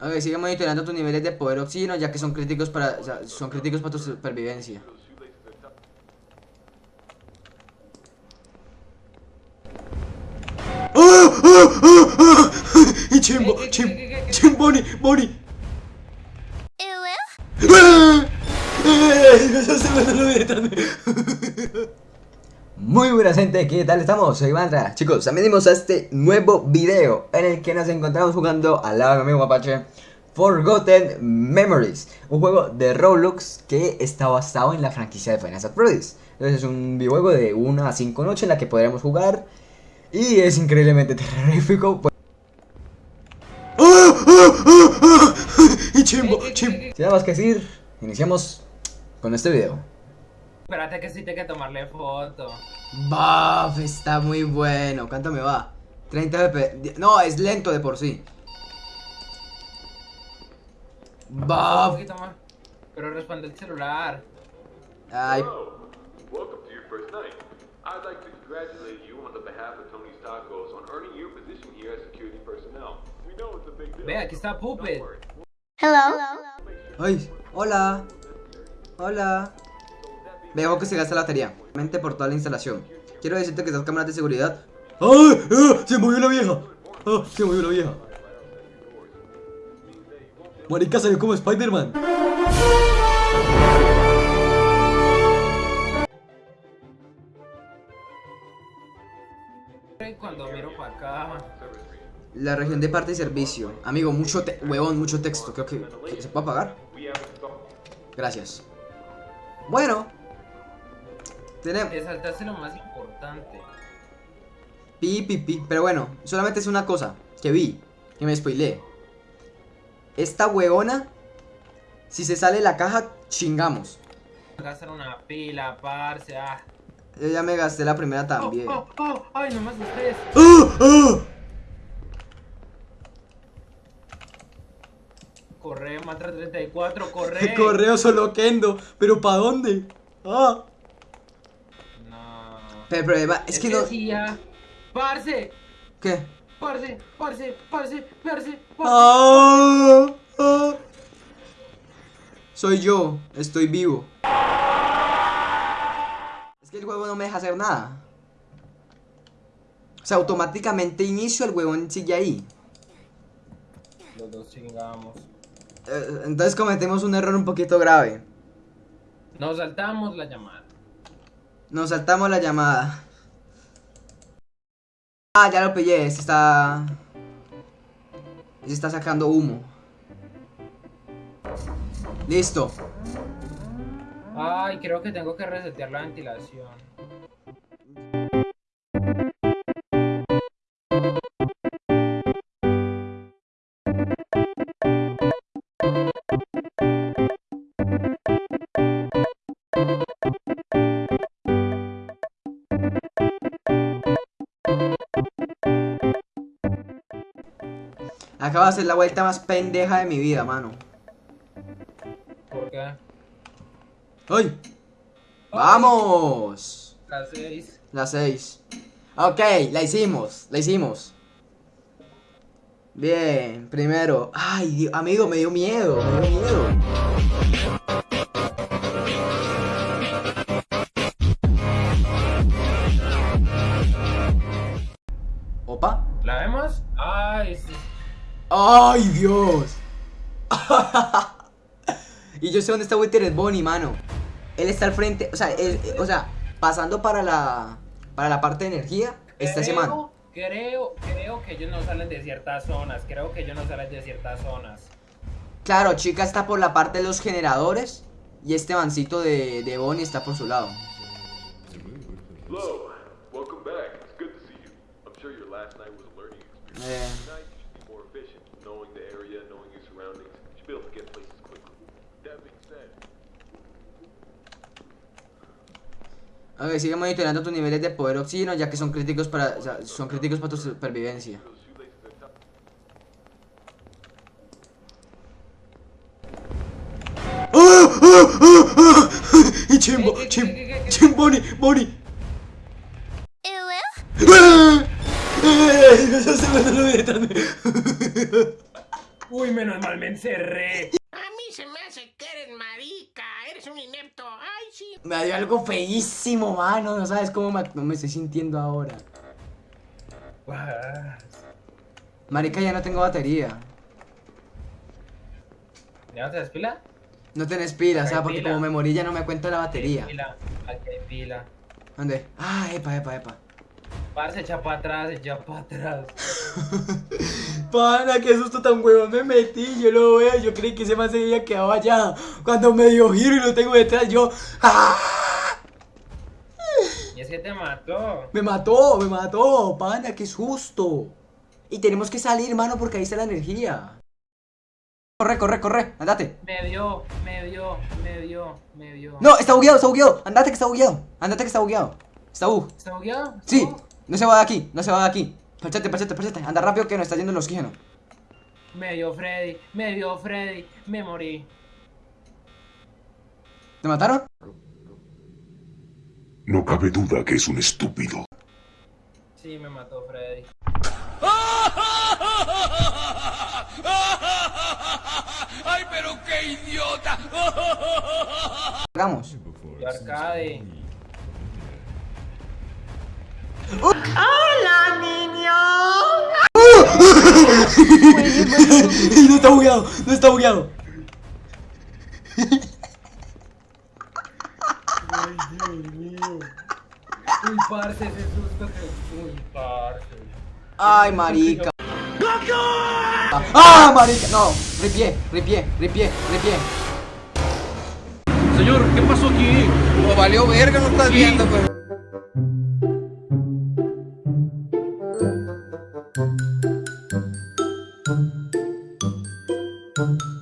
Ok, sigue monitoreando tus niveles de poder oxígeno ya que son críticos para, o sea, son críticos para tu supervivencia. ¡Ah! ¡Ah! ¡Ah! ¡Ah! Y Chimbo, ¿Qué, qué, Chim? Chim, Bonnie, Bonnie. ¡Ah! ¡Ay, no sé Muy buena gente, ¿qué tal estamos? Soy Mantra Chicos, venimos a este nuevo video En el que nos encontramos jugando al lado de mi amigo Mapache Forgotten Memories Un juego de Roblox que está basado en la franquicia de Final Fantasy Entonces es un videojuego de 1 a 5 noches en la que podremos jugar Y es increíblemente terrorífico pues- ¡Ah! ¡Ah! ¡Ah! ¡Ah! Y chimbo, ¿Qué, qué, chimbo? Sin nada más que decir, iniciamos con este video Espérate que sí tengo que tomarle foto. Baf, está muy bueno. ¿Cuánto me va? 30 FPS. No, es lento de por sí. Más. Pero responde el celular. Ay, Hello. Welcome to your first night. I'd like to congratulate you on the behalf of Tony's Tacos on earning your position here as security personnel. We know it's a big deal. Ve, aquí está Puppet. worry. ay. Hola. Hola. Veo que se gasta la batería. Mente por toda la instalación. Quiero decirte que estas cámaras de seguridad. ¡Ay! ¡Ah! ¡Se movió la vieja! ¡Ah! ¡Se movió la vieja! Marica salió como Spider-Man. Cuando miro para acá. La región de parte y servicio. Amigo, mucho te huevón, mucho texto. Creo que, que se puede apagar. Gracias. Bueno. Tenemos. Te saltaste lo más importante. Pi, pi, pi. Pero bueno, solamente es una cosa que vi, que me spoileé. Esta huevona, si se sale la caja, chingamos. Gastar una pila, parce. Ah. Yo ya me gasté la primera también. Oh, oh, oh, ay, no me asustes. ¡Ah! ¡Ah! Corre, Mantra 34, corre. Correo solo Kendo, pero ¿para dónde? Ah. Pero el problema es que no. decía, Parce, ¿Qué? parce, parce, parce, parce, parce. Ah, ah. Soy yo, estoy vivo. Es que el juego no me deja hacer nada. O sea, automáticamente inicio el huevón sigue ahí. Los dos chingamos. Eh, Entonces cometemos un error un poquito grave. Nos saltamos la llamada. Nos saltamos la llamada. Ah, ya lo pillé. Este está. Este está sacando humo. Listo. Ay, creo que tengo que resetear la ventilación. Acabo de hacer la vuelta más pendeja de mi vida, mano. ¿Por qué? ¡Ay! ¡Vamos! Las seis. Las 6. Ok, la hicimos, la hicimos. Bien, primero. Ay, Dios, amigo, me dio miedo, me dio miedo. ¡Ay, Dios! y yo sé dónde está Withered Bonnie, mano. Él está al frente, o sea, él- o sea, pasando para la para la parte de energía, está ese man. Creo, creo que ellos no salen de ciertas zonas. Creo que ellos no salen de ciertas zonas. Claro, chica está por la parte de los generadores y este mancito de, de Bonnie está por su lado. Hello. Welcome back. It's good to see you. I'm sure your last night was a learning experience. Eh, Tonight you should be more efficient, knowing the area, knowing your surroundings. You should be able to get places quickly. That being said, ok, sigue monitoreando tus niveles de poder oxígeno ya que son críticos para, o sea, son críticos para tu supervivencia. tough. ¡Ah! ¡Ah! ¡Ah! ¡Ah! Y Chimbo. Uy, menos mal me encerré. A mí se me hace que eres marica, eres un inepto. Ay, sí. Me dio algo feísimo, mano. No sabes cómo me, me estoy sintiendo ahora. Marica, ya no tengo batería. ¿Ya no te das pila? No tenés pila, o sea, porque pila. como me morí ya no me cuenta la Aquí hay batería. Pila. Aquí hay pila. ¿Dónde? Ah, epa, epa, epa. Parce, echa para atrás, echa para atrás. Pana, qué susto tan huevón me metí, yo lo veo, yo creí que ese man se había quedado allá. Cuando me dio giro y lo tengo detrás, yo... ¡Ah! Y es que te mató. Me mató, me mató, pana, qué susto. Y tenemos que salir, mano, porque ahí está la energía. Corre, corre, corre, andate. Me dio, me dio, me dio, me dio. No, está bugueado, está bugueado. Andate que está bugueado. Andate que está bugueado. Está bug. ¿Está bugueado? Sí. No se va de aquí, no se va de aquí. Parchate, parchate, parchate. Anda rápido que no está yendo el oxígeno. Me dio Freddy, me dio Freddy, me morí. ¿Te mataron? No cabe duda que es un estúpido. Sí, me mató Freddy. Hagamos. Y Arcade. no está bugueado, no está bugueado. Uy, parce, ese susto que. Uy, parce. Ay, marica. ¡Ah, marica! No, ripié, ripié, ripié, ripié. Señor, ¿qué pasó aquí? Pues valió verga, no estás viendo, pues. Thank、you